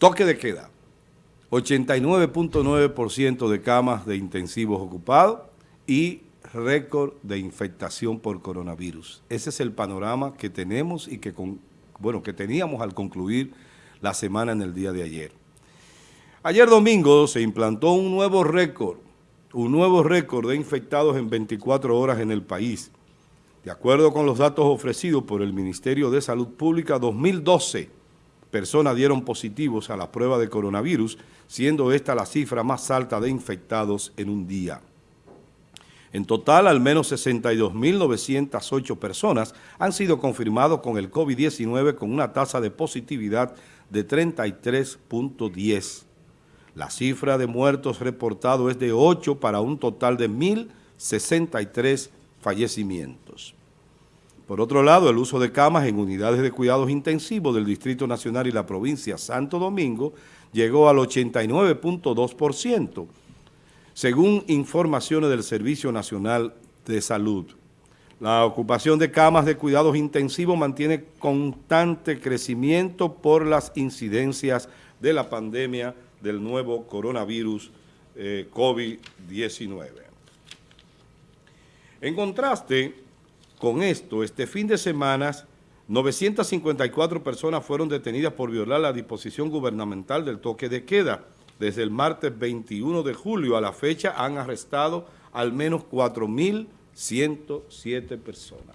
Toque de queda. 89.9% de camas de intensivos ocupados y récord de infectación por coronavirus. Ese es el panorama que tenemos y que, bueno, que teníamos al concluir la semana en el día de ayer. Ayer domingo se implantó un nuevo récord, un nuevo récord de infectados en 24 horas en el país. De acuerdo con los datos ofrecidos por el Ministerio de Salud Pública, 2012 personas dieron positivos a la prueba de coronavirus, siendo esta la cifra más alta de infectados en un día. En total, al menos 62.908 personas han sido confirmados con el COVID-19 con una tasa de positividad de 33.10. La cifra de muertos reportados es de 8 para un total de 1.063 fallecimientos. Por otro lado, el uso de camas en unidades de cuidados intensivos del Distrito Nacional y la provincia Santo Domingo llegó al 89.2%, según informaciones del Servicio Nacional de Salud. La ocupación de camas de cuidados intensivos mantiene constante crecimiento por las incidencias de la pandemia del nuevo coronavirus eh, COVID-19. En contraste, con esto, este fin de semana, 954 personas fueron detenidas por violar la disposición gubernamental del toque de queda. Desde el martes 21 de julio a la fecha han arrestado al menos 4.107 personas,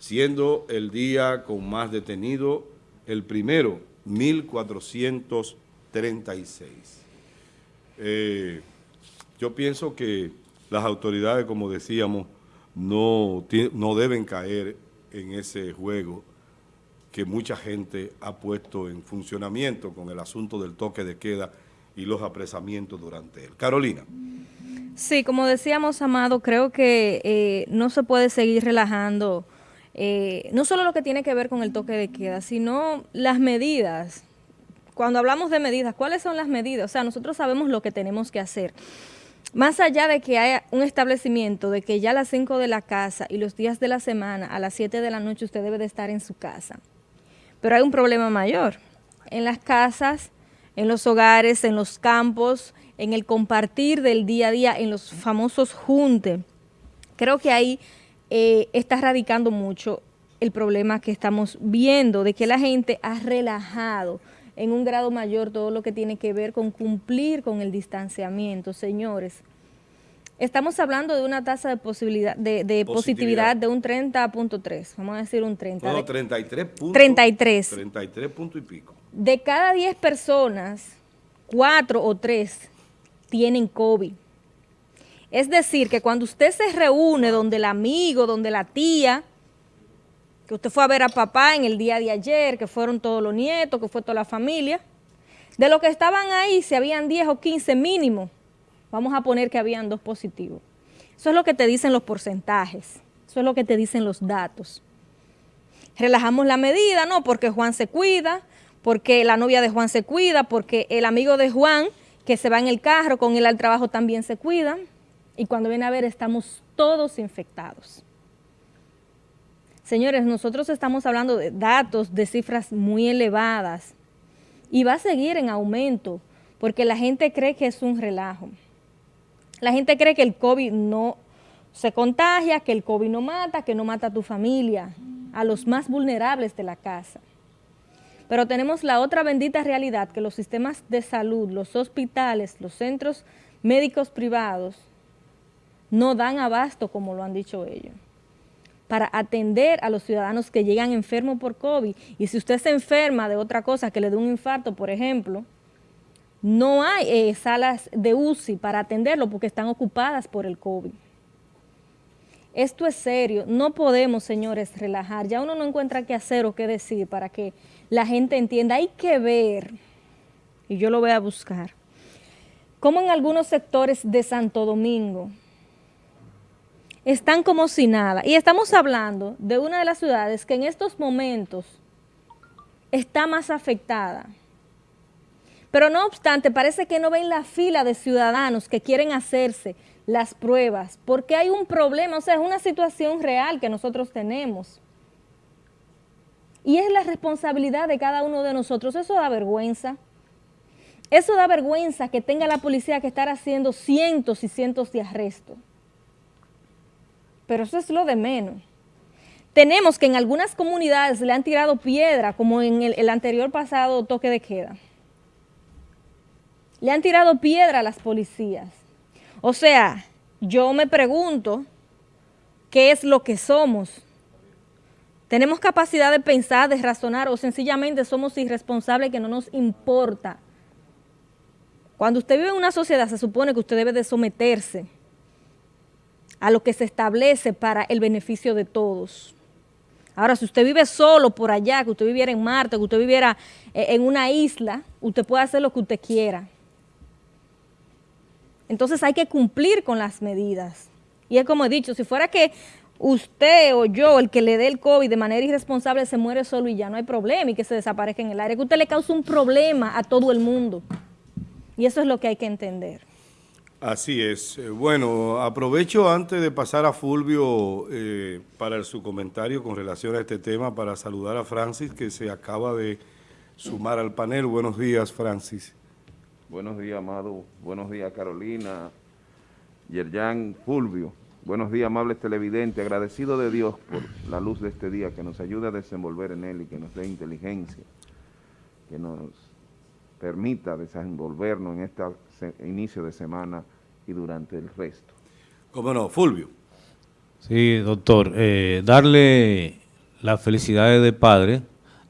siendo el día con más detenido el primero, 1.436. Eh, yo pienso que las autoridades, como decíamos, no, no deben caer en ese juego que mucha gente ha puesto en funcionamiento con el asunto del toque de queda y los apresamientos durante él. Carolina. Sí, como decíamos, Amado, creo que eh, no se puede seguir relajando, eh, no solo lo que tiene que ver con el toque de queda, sino las medidas. Cuando hablamos de medidas, ¿cuáles son las medidas? O sea, nosotros sabemos lo que tenemos que hacer. Más allá de que haya un establecimiento de que ya a las 5 de la casa y los días de la semana a las 7 de la noche usted debe de estar en su casa. Pero hay un problema mayor. En las casas, en los hogares, en los campos, en el compartir del día a día, en los famosos junte. Creo que ahí eh, está radicando mucho el problema que estamos viendo, de que la gente ha relajado en un grado mayor todo lo que tiene que ver con cumplir con el distanciamiento. Señores, estamos hablando de una tasa de, posibilidad, de, positividad. de un 30.3, vamos a decir un 30. No, 33 33. 33 puntos y pico. De cada 10 personas, 4 o 3 tienen COVID. Es decir, que cuando usted se reúne donde el amigo, donde la tía, que usted fue a ver a papá en el día de ayer, que fueron todos los nietos, que fue toda la familia. De los que estaban ahí, si habían 10 o 15 mínimo, vamos a poner que habían dos positivos. Eso es lo que te dicen los porcentajes, eso es lo que te dicen los datos. Relajamos la medida, no, porque Juan se cuida, porque la novia de Juan se cuida, porque el amigo de Juan que se va en el carro con él al trabajo también se cuida, y cuando viene a ver estamos todos infectados. Señores, nosotros estamos hablando de datos, de cifras muy elevadas y va a seguir en aumento porque la gente cree que es un relajo. La gente cree que el COVID no se contagia, que el COVID no mata, que no mata a tu familia, a los más vulnerables de la casa. Pero tenemos la otra bendita realidad que los sistemas de salud, los hospitales, los centros médicos privados no dan abasto como lo han dicho ellos para atender a los ciudadanos que llegan enfermos por COVID. Y si usted se enferma de otra cosa, que le dé un infarto, por ejemplo, no hay eh, salas de UCI para atenderlo porque están ocupadas por el COVID. Esto es serio, no podemos, señores, relajar. Ya uno no encuentra qué hacer o qué decir para que la gente entienda. Hay que ver, y yo lo voy a buscar, cómo en algunos sectores de Santo Domingo, están como si nada. Y estamos hablando de una de las ciudades que en estos momentos está más afectada. Pero no obstante, parece que no ven la fila de ciudadanos que quieren hacerse las pruebas, porque hay un problema, o sea, es una situación real que nosotros tenemos. Y es la responsabilidad de cada uno de nosotros. Eso da vergüenza. Eso da vergüenza que tenga la policía que estar haciendo cientos y cientos de arrestos. Pero eso es lo de menos. Tenemos que en algunas comunidades le han tirado piedra, como en el, anterior pasado toque de queda. Le han tirado piedra a las policías. O sea, yo me pregunto, ¿qué es lo que somos? ¿Tenemos capacidad de pensar, de razonar o sencillamente somos irresponsables que no nos importa? Cuando usted vive en una sociedad se supone que usted debe de someterse a lo que se establece para el beneficio de todos. Ahora, si usted vive solo por allá, que usted viviera en Marte, que usted viviera eh, en una isla, usted puede hacer lo que usted quiera. Entonces hay que cumplir con las medidas. Y es como he dicho, si fuera que usted o yo, el que le dé el COVID de manera irresponsable, se muere solo y ya no hay problema y que se desaparezca en el aire, que usted le causa un problema a todo el mundo. Y eso es lo que hay que entender. Así es. Eh, bueno, aprovecho antes de pasar a Fulvio eh, para su comentario con relación a este tema para saludar a Francis que se acaba de sumar al panel. Buenos días, Francis. Buenos días, Amado. Buenos días, Carolina, Yerjan, Fulvio. Buenos días, amables televidentes. Agradecido de Dios por la luz de este día que nos ayude a desenvolver en él y que nos dé inteligencia, que nos permita desenvolvernos en este inicio de semana y durante el resto. ¿Cómo no? Fulvio. Sí, doctor. Eh, darle las felicidades de padre,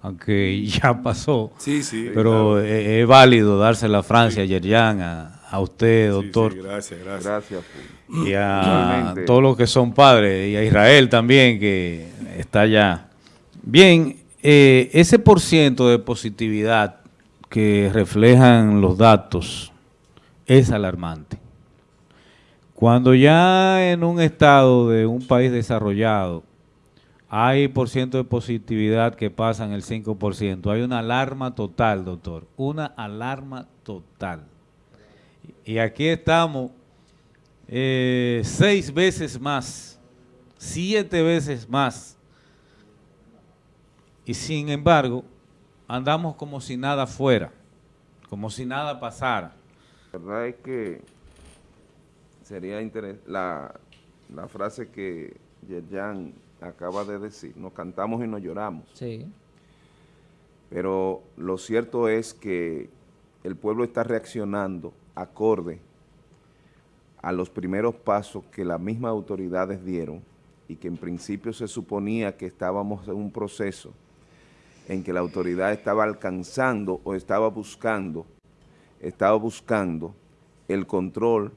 aunque ya pasó. Sí, sí. Pero es, válido dársela a Francia, a Yerjan, a, a, usted, doctor. Sí, sí, gracias, gracias. Gracias, Fulvio. Y a todos los que son padres, y a Israel también, que está allá. Bien, eh, ese por ciento de positividad que reflejan los datos es alarmante. Cuando ya en un estado de un país desarrollado hay por ciento de positividad que pasan el 5%, hay una alarma total, doctor, una alarma total. Y aquí estamos eh, seis veces más, siete veces más, y sin embargo andamos como si nada fuera, como si nada pasara. La verdad es que sería interesante la, la, frase que Yerjan acaba de decir, nos cantamos y nos lloramos. Sí. Pero lo cierto es que el pueblo está reaccionando acorde a los primeros pasos que las mismas autoridades dieron y que en principio se suponía que estábamos en un proceso en que la autoridad estaba alcanzando o estaba buscando, estaba buscando el control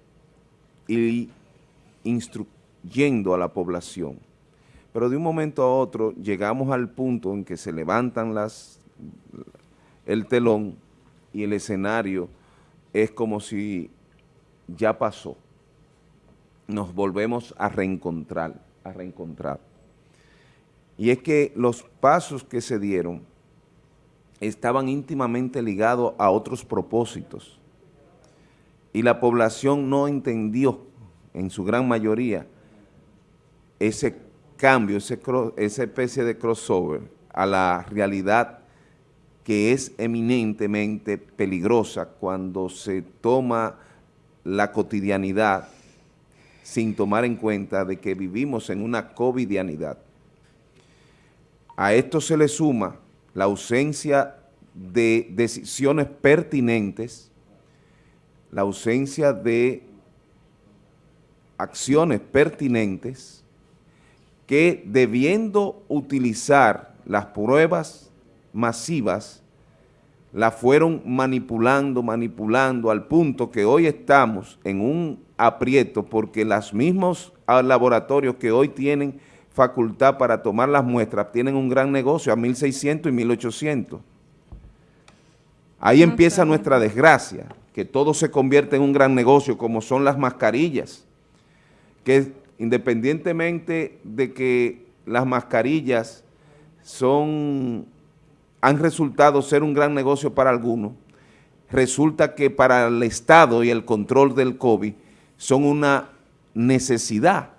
y instruyendo a la población. Pero de un momento a otro llegamos al punto en que se levantan las, el telón y el escenario es como si ya pasó. Nos volvemos a reencontrar, a reencontrar. Y es que los pasos que se dieron estaban íntimamente ligados a otros propósitos. Y la población no entendió, en su gran mayoría, ese cambio, esa especie de crossover a la realidad que es eminentemente peligrosa cuando se toma la cotidianidad sin tomar en cuenta de que vivimos en una covidianidad. A esto se le suma la ausencia de decisiones pertinentes, la ausencia de acciones pertinentes que debiendo utilizar las pruebas masivas, la fueron manipulando, manipulando al punto que hoy estamos en un aprieto porque los mismos laboratorios que hoy tienen facultad para tomar las muestras, tienen un gran negocio a 1.600 y 1.800. Ahí empieza nuestra desgracia, que todo se convierte en un gran negocio, como son las mascarillas, que independientemente de que las mascarillas son, han resultado ser un gran negocio para algunos, resulta que para el Estado y el control del COVID son una necesidad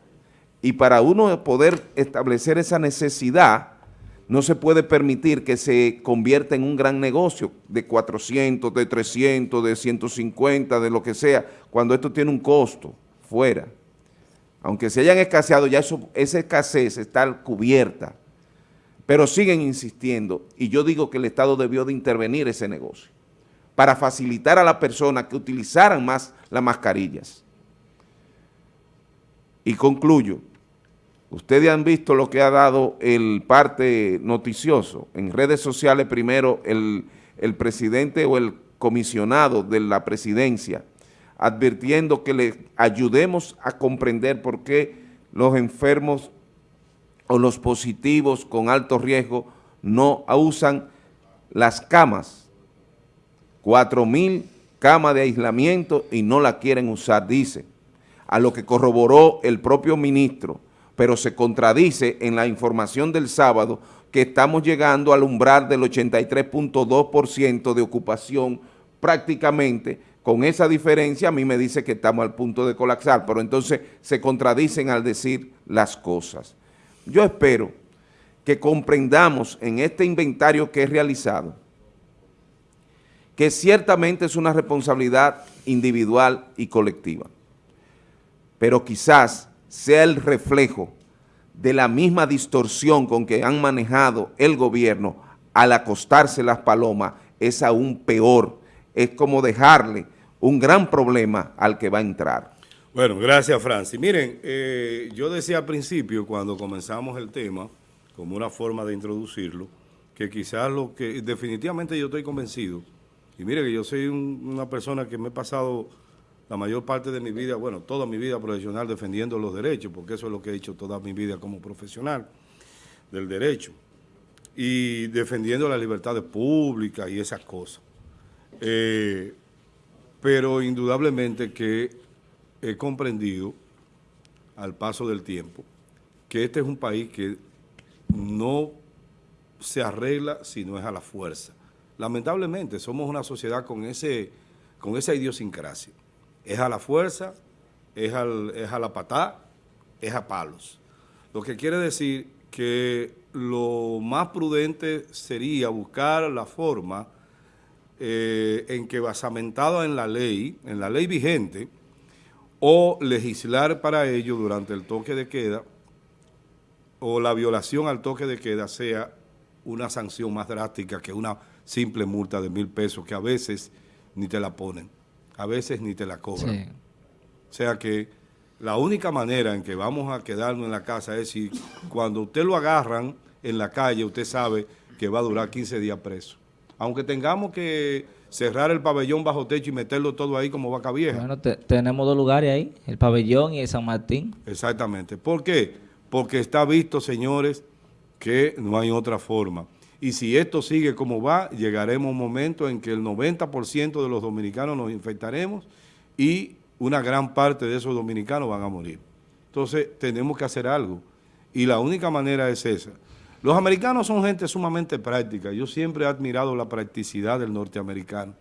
y para uno poder establecer esa necesidad, no se puede permitir que se convierta en un gran negocio de 400, de 300, de 150, de lo que sea, cuando esto tiene un costo fuera. Aunque se hayan escaseado, ya eso, esa escasez está cubierta, pero siguen insistiendo y yo digo que el Estado debió de intervenir ese negocio para facilitar a la persona que utilizaran más las mascarillas. Y concluyo, Ustedes han visto lo que ha dado el parte noticioso. En redes sociales primero el, presidente o el comisionado de la presidencia advirtiendo que le ayudemos a comprender por qué los enfermos o los positivos con alto riesgo no usan las camas. Cuatro mil camas de aislamiento y no la quieren usar, dice. A lo que corroboró el propio ministro pero se contradice en la información del sábado que estamos llegando al umbral del 83.2% de ocupación prácticamente, con esa diferencia a mí me dice que estamos al punto de colapsar, pero entonces se contradicen al decir las cosas. Yo espero que comprendamos en este inventario que he realizado que ciertamente es una responsabilidad individual y colectiva, pero quizás sea el reflejo de la misma distorsión con que han manejado el gobierno al acostarse las palomas, es aún peor. Es como dejarle un gran problema al que va a entrar. Bueno, gracias Francis. Miren, eh, yo decía al principio, cuando comenzamos el tema, como una forma de introducirlo, que quizás lo que definitivamente yo estoy convencido, y mire que yo soy una persona que me he pasado la mayor parte de mi vida, bueno, toda mi vida profesional defendiendo los derechos, porque eso es lo que he hecho toda mi vida como profesional del derecho, y defendiendo las libertades públicas y esas cosas. Eh, pero indudablemente que he comprendido al paso del tiempo que este es un país que no se arregla si no es a la fuerza. Lamentablemente somos una sociedad con, ese, con esa idiosincrasia es a la fuerza, es, es a la patá, es a palos. Lo que quiere decir que lo más prudente sería buscar la forma eh, en que basamentado en la ley, en la ley vigente, o legislar para ello durante el toque de queda, o la violación al toque de queda sea una sanción más drástica que una simple multa de mil pesos que a veces ni te la ponen a veces ni te la cobran. O sea que la única manera en que vamos a quedarnos en la casa es si cuando usted lo agarran en la calle, usted sabe que va a durar 15 días preso. Aunque tengamos que cerrar el pabellón bajo techo y meterlo todo ahí como vaca vieja. Bueno, tenemos dos lugares ahí, el pabellón y el San Martín. Exactamente. ¿Por qué? Porque está visto, señores, que no hay otra forma. Y si esto sigue como va, llegaremos a un momento en que el 90% de los dominicanos nos infectaremos y una gran parte de esos dominicanos van a morir. Entonces, tenemos que hacer algo. Y la única manera es esa. Los americanos son gente sumamente práctica. Yo siempre he admirado la practicidad del norteamericano.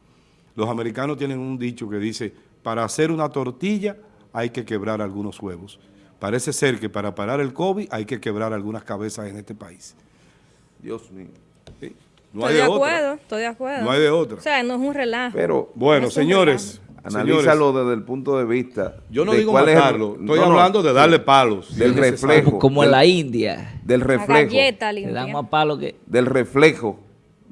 Los americanos tienen un dicho que dice, para hacer una tortilla hay que quebrar algunos huevos. Parece ser que para parar el COVID hay que quebrar algunas cabezas en este país. Dios mío. No estoy hay de, acuerdo, estoy de acuerdo. No hay de otra. O sea, no es un relajo. Pero, bueno, señores, analízalo desde el punto de vista. Yo no digo matarlo, estoy hablando de darle palos. Del reflejo. Como, en la India. Del reflejo. Le dan más palos que... Del reflejo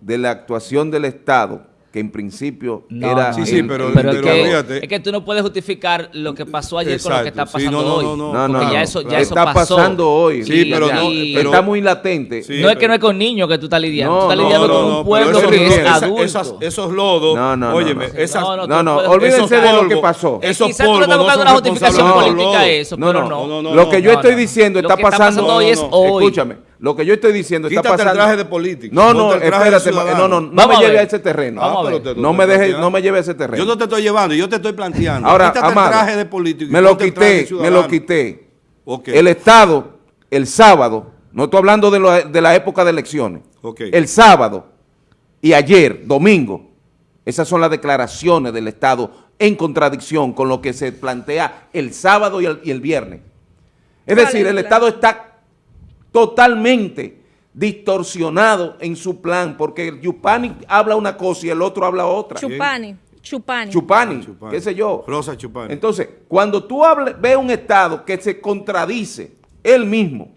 de la actuación del Estado que en principio era... Sí, sí, pero, es, que, tú no puedes justificar lo que pasó ayer con lo que está pasando hoy. No, no, no. Porque ya eso, ya eso está pasando hoy. Sí, pero, no, está muy latente. no es que no es con niños que tú estás lidiando. tú estás lidiando con un pueblo que es adulto. esos lodos, no, no, óyeme, esas... No, no, olvídense de lo que pasó. Esos quizás tú le estás buscando una justificación política a eso, pero no. Lo que yo estoy diciendo está pasando hoy es hoy. Escúchame. Lo que yo estoy diciendo está pasando. el traje de político. No, no, espérate. No, no, no me lleve a ese terreno. no me deje, no me lleve a ese terreno. Yo no te estoy llevando, yo te estoy planteando. Ahora, Quítate el traje de político. Me lo quité, me lo quité. El Estado, el sábado, no estoy hablando de, de la época de elecciones. El sábado y ayer, domingo, esas son las declaraciones del Estado en contradicción con lo que se plantea el sábado y el, y el viernes. Es decir, el Estado está totalmente distorsionado en su plan, porque Yupani habla una cosa y el otro habla otra. Chupani. Chupani. Chupani, Chupani. qué sé yo. Rosa Chupani. Entonces, cuando tú ves un Estado que se contradice él mismo,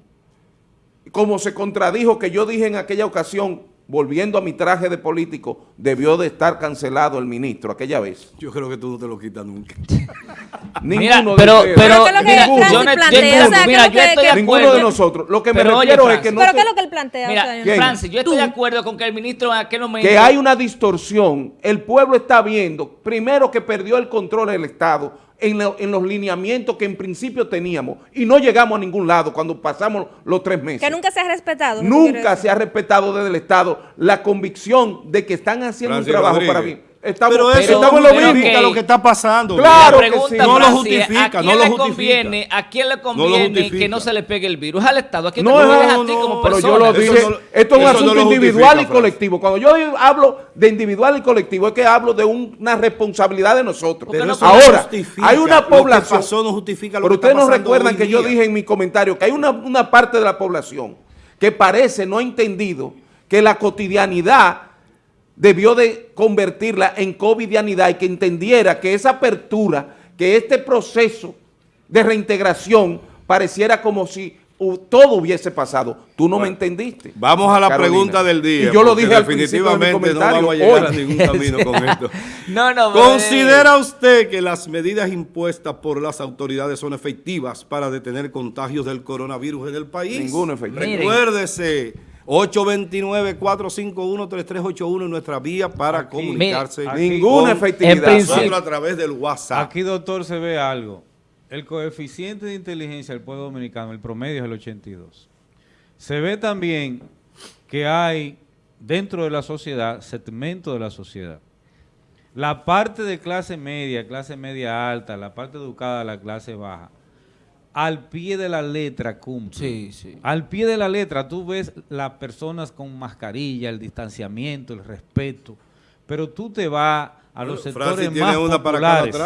como se contradijo que yo dije en aquella ocasión, volviendo a mi traje de político, debió de estar cancelado el ministro aquella vez. Yo creo que tú no te lo quitas nunca. Mira, Ninguno pero, de ustedes. pero, Pero ¿qué es lo que mira, Francis yo mira, estoy de Ninguno acuerdo. de nosotros. Lo que me Pero oye, refiero es que no ¿Pero qué es lo que él plantea? O sea, Mira. Francis, yo estoy Tú. de acuerdo con que el ministro en aquel momento... que hay una distorsión, el pueblo está viendo, primero que perdió el control del Estado en, lo- en los lineamientos que en principio teníamos y no llegamos a ningún lado cuando pasamos los tres meses. Que nunca se ha respetado. Nunca se ha respetado desde el Estado la convicción de que están haciendo un trabajo Rodríguez. para bien. Estamos, pero eso pero- estamos en lo pero mismo. justifica ok. lo que está pasando. Claro La que sí. No lo justifica, ¿a quién no lo le justifica. conviene, ¿A quién le conviene que no se le pegue el virus? Al Estado. ¿A quién No, no, a ti no, como Pero persona? yo lo dije, esto es un asunto individual y colectivo. Cuando yo hablo de individual y colectivo es que hablo de un- una responsabilidad de nosotros. Ahora, hay una Lo que población, pasó no justifica lo pero que ustedes no recuerdan que yo dije en mi comentario que hay una, una parte de la población que parece no ha entendido que la cotidianidad debió de convertirla en covidianidad y que entendiera que esa apertura, que este proceso de reintegración pareciera como si todo hubiese pasado. Tú no me entendiste. Vamos a la Carolina. pregunta del día. Y yo lo dije al principio de mi definitivamente no vamos a llegar a ningún camino con esto. No, no, ¿Considera usted que las medidas impuestas por las autoridades son efectivas para detener contagios del coronavirus en el país? Ninguno efectivo. Miren. Recuérdese, 829-451-3381 nuestra vía para comunicarse. aquí- Ninguna efectividad. en nosotros a través del WhatsApp. Aquí, doctor, se ve algo. El coeficiente de inteligencia del pueblo dominicano, el promedio es el 82. Se ve también que hay dentro de la sociedad, segmentos de la sociedad. La parte de clase media, clase media alta, la parte educada, la clase baja, al pie de la letra cumple. Sí, sí. Al pie de la letra tú ves las personas con mascarilla, el distanciamiento, el respeto, pero tú te vas a los Francis sectores tiene más una para cada populares,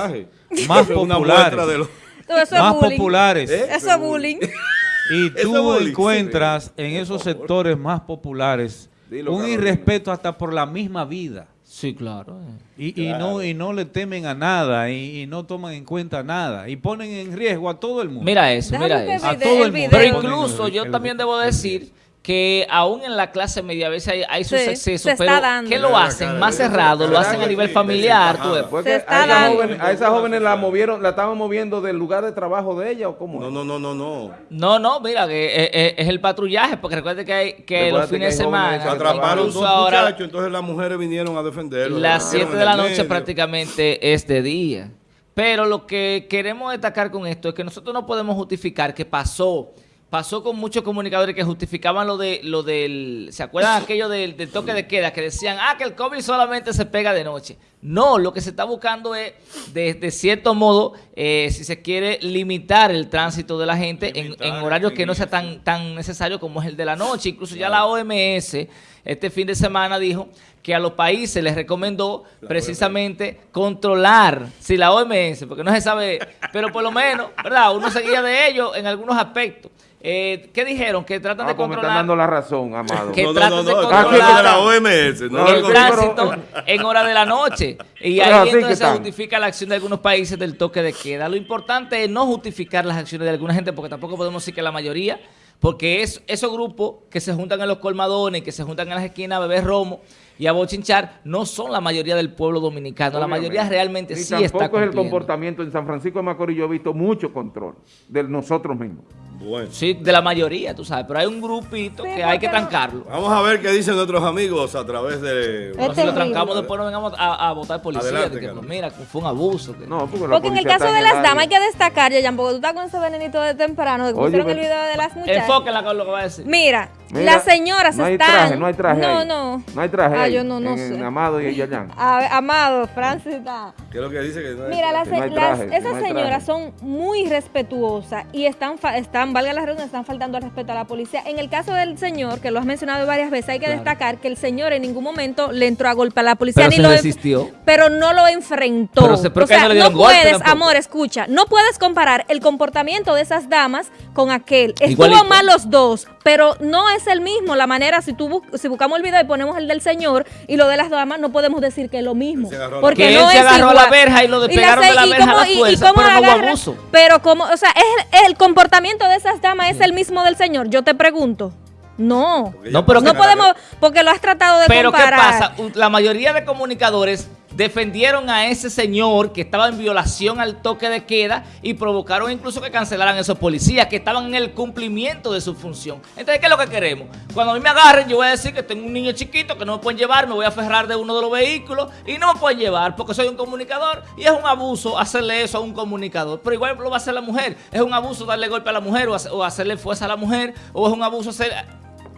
traje. más Una populares, muestra de los- Todo eso es más bullying. populares, Eso es bullying. y tú bullying. encuentras en esos sectores más populares Dilo, un irrespeto hasta por la misma vida. Sí, claro. eh. Y, y no, y no le temen a nada y, y no toman en cuenta nada y ponen en riesgo a todo el mundo. Mira eso, mira eso. A todo el el mundo. Pero incluso el- yo el- también debo decir que aún en la clase media a veces hay, hay sus Sí, excesos, pero dando. ¿qué lo hacen? cara, Más cerrado, lo hacen a nivel sí, familiar. sí, tú Se está a, esa dando. joven- a esa joven la movieron, la estaban moviendo del lugar de trabajo de ella o cómo. No, no, no, no, no. No, no, mira, que eh, eh, es el patrullaje, porque recuerde que, hay, que los fines de que hay jóvenes semana, Atraparon dos ahora, muchachos, entonces las mujeres vinieron a defenderlo. las Lo 7 metieron de la noche medio. prácticamente es de día. Pero lo que queremos destacar con esto es que nosotros no podemos justificar que pasó, pasó con muchos comunicadores que justificaban lo de lo del, ¿se acuerdan aquello del, del toque de queda? Que decían, ah, que el COVID solamente se pega de noche. No, lo que se está buscando es, de, de cierto modo, eh, si se quiere, limitar el tránsito de la gente en, en horarios que no sea tan, tan necesario como es el de la noche. Incluso ya la OMS este fin de semana dijo que a los países les recomendó precisamente controlar, si la OMS, porque no se sabe, pero por lo menos, ¿verdad? Uno seguía de ellos en algunos aspectos. Eh, ¿Qué dijeron? Que tratan Ah, de pues me están controlar dando la razón, amado. Que no, no, tratan no, de no, controlar- la OMS. No, el no, tránsito en hora de la noche. Y ahí entonces se están. justifica la acción de algunos países del toque de queda. Lo importante es no justificar las acciones de alguna gente, porque tampoco podemos decir que la mayoría, porque es esos grupos que se juntan en los colmadones, que se juntan en las esquinas a beber romo y a bochinchar, no son la mayoría del pueblo dominicano. La mayoría realmente Ni sí tampoco está es el cumpliendo. comportamiento. En San Francisco de Macorís yo he visto mucho control de nosotros mismos. Bueno. Sí, de la mayoría, tú sabes, pero hay un grupito Sí, que hay que trancarlo. Vamos a ver qué dicen nuestros amigos a través de... Es No, si lo trancamos después no vengamos a, a votar policía. Adelante, de que, pues, mira, fue un abuso. que- No, porque, en el caso de las damas hay que destacar, Yayan, porque tú estás con ese venenito de temprano, de que Oye, pusieron el video de las muchachas. Enfóquenla con lo que va a decir. Mira, Mira, las señoras no están... traje, no hay traje No, ahí. no. No hay traje Ah, ahí, yo no, no en- sé. en Amado y Yayán. A- Amado, Francis está... ¿Qué es lo que dice? Que no hay- Mira, las, las- traje, que esas señoras son muy respetuosas y están, están, valga la redundancia, están faltando al respeto a la policía. En el caso del señor, que lo has mencionado varias veces, hay que Claro. destacar que el señor en ningún momento le entró a golpe a la policía. Pero ni se lo resistió. Pero no lo enfrentó. Pero se- pero o sea, no le no golpe puedes, tampoco. amor, escucha, no puedes comparar el comportamiento de esas damas con aquel. Estuvo Igualito. mal los dos, pero no es el mismo, la manera, si tú si buscamos el video y ponemos el del señor y lo de las damas, no podemos decir que es lo mismo. Porque no él se agarró la verja y lo despegaron de la verja a la fuerza, pero no abuso. Pero como, o sea, es, el comportamiento de esas damas es el mismo del señor. Yo te pregunto. No, no, pero no podemos, porque lo has tratado de pero comparar. Pero ¿qué pasa? La mayoría de comunicadores defendieron a ese señor que estaba en violación al toque de queda y provocaron incluso que cancelaran esos policías que estaban en el cumplimiento de su función. Entonces, ¿qué es lo que queremos? Cuando a mí me agarren, yo voy a decir que tengo un niño chiquito que no me pueden llevar, me voy a aferrar de uno de los vehículos y no me pueden llevar porque soy un comunicador y es un abuso hacerle eso a un comunicador. Pero igual lo va a hacer la mujer. Es un abuso darle golpe a la mujer o hacerle fuerza a la mujer o es un abuso hacer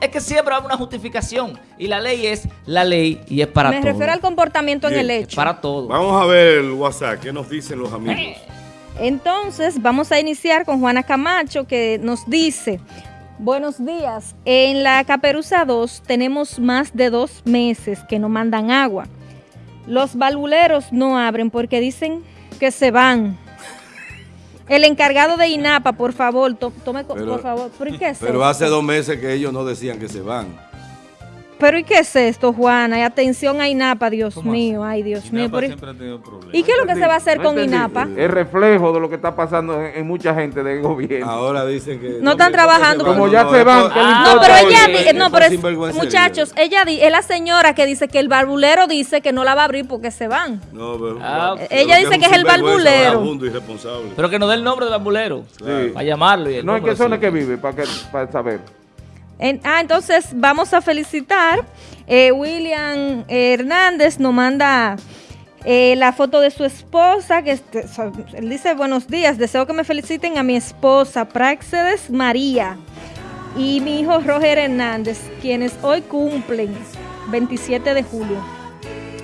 es que siempre hay una justificación y la ley es la ley y es para todo. Me refiero al comportamiento en el hecho. para todo. Vamos a ver el WhatsApp, ¿qué nos dicen los amigos? Eh. Entonces, vamos a iniciar con Juana Camacho que nos dice, buenos días, en la Caperuza 2 tenemos más de dos meses que no mandan agua. Los valvuleros no abren porque dicen que se van. El encargado de INAPA, por favor, tome, por favor. ¿Por qué pero hace dos meses que ellos no decían que se van. Pero ¿y qué es esto, Juana? Y atención a INAPA, Dios mío, ay Dios mío. ¿Y qué es lo que se va a hacer con INAPA? Es reflejo de lo que está pasando en, mucha gente del gobierno. Ahora dicen que... No, están trabajando. Como ya se van. no, pero ella, no, pero es, muchachos, ella es la señora que dice que el barbulero dice que no la va a abrir porque se van. No, pero, ah, ella dice que es el barbulero. Pero que no dé el nombre del barbulero. Para llamarlo. no, ¿en qué zona que vive? Para, para saber ah, entonces vamos a felicitar. Eh, William Hernández nos manda eh, la foto de su esposa, que este, él dice, buenos días, deseo que me feliciten a mi esposa, Praxedes María, y mi hijo Roger Hernández, quienes hoy cumplen 27 de julio.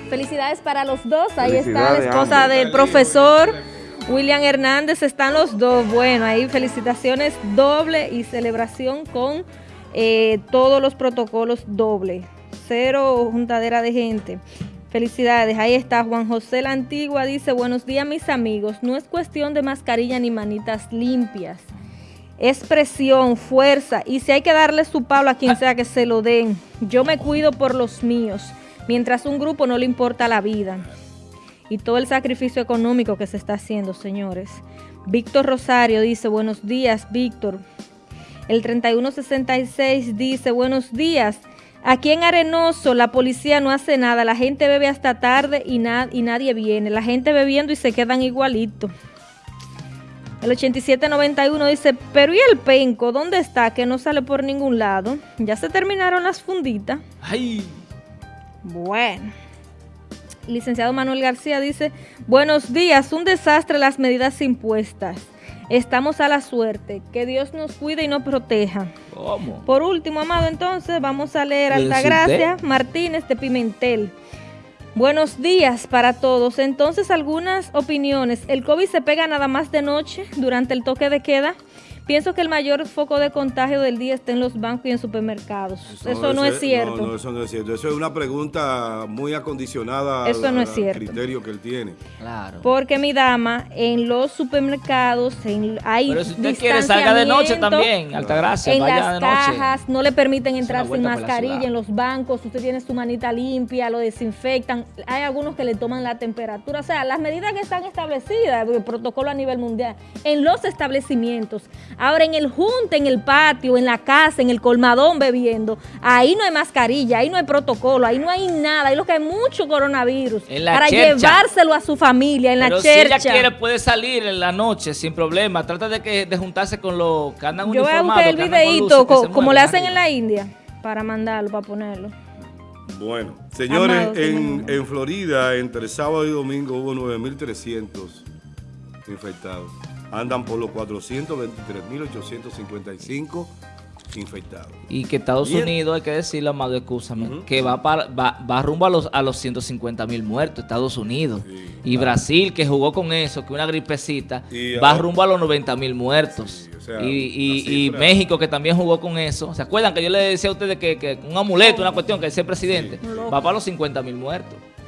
Felicidades para los dos, ahí está la esposa del profesor. William Hernández, están los dos. Bueno, ahí felicitaciones doble y celebración con eh, todos los protocolos doble, cero juntadera de gente. Felicidades, ahí está Juan José la Antigua, dice, buenos días mis amigos, no es cuestión de mascarilla ni manitas limpias, es presión, fuerza, y si hay que darle su palo a quien sea que se lo den, yo me cuido por los míos, mientras un grupo no le importa la vida. Y todo el sacrificio económico que se está haciendo, señores. Víctor Rosario dice, buenos días, Víctor. El 3166 dice, buenos días. Aquí en Arenoso la policía no hace nada, la gente bebe hasta tarde y, y nadie viene. La gente bebiendo y se quedan igualitos. El 8791 dice, pero ¿y el penco? ¿Dónde está? Que no sale por ningún lado. Ya se terminaron las funditas. Ay. Bueno. Licenciado Manuel García dice, buenos días, un desastre las medidas impuestas. Estamos a la suerte. Que Dios nos cuide y nos proteja. ¿Cómo? Por último, amado, entonces vamos a leer Altagracia Martínez de Pimentel. Buenos días para todos. Entonces, algunas opiniones. ¿El COVID se pega nada más de noche durante el toque de queda? Pienso que el mayor foco de contagio del día está en los bancos y en supermercados. Eso, no, es cierto. No, eso no es cierto. Eso es una pregunta muy acondicionada eso no es cierto. criterio que él tiene. Claro. Porque mi dama, en los supermercados en, hay Pero si usted quiere, salga de noche también, Altagracia, En vaya las cajas, no le permiten entrar sin mascarilla. En los bancos, usted tiene su manita limpia, lo desinfectan. Hay algunos que le toman la temperatura. O sea, las medidas que están establecidas, el protocolo a nivel mundial, en los establecimientos Ahora en el junte, en el patio, en la casa, en el colmadón bebiendo, ahí no hay mascarilla, ahí no hay protocolo, ahí no hay nada, ahí lo que hay mucho coronavirus. para llevárselo a su familia, en Pero la chercha. si ella quiere puede salir en la noche sin problema. Trata de que de juntarse con los que andan Yo voy a buscar el videito como le hacen en la India para mandarlo, para ponerlo. Bueno, señores, en, en Florida entre sábado y domingo hubo 9.300 infectados andan por los 423.855 infectados. Y que Estados Unidos, hay que decirlo, Amado, escúchame, que va, para, va, rumbo a los, a los 150.000 muertos, Estados Unidos. y Brasil, que jugó con eso, que una gripecita, va rumbo a los 90.000 muertos. y, México, que también jugó con eso. ¿Se acuerdan que yo le decía a ustedes que, que un amuleto, una cuestión, que es el presidente, va para los 50.000 muertos?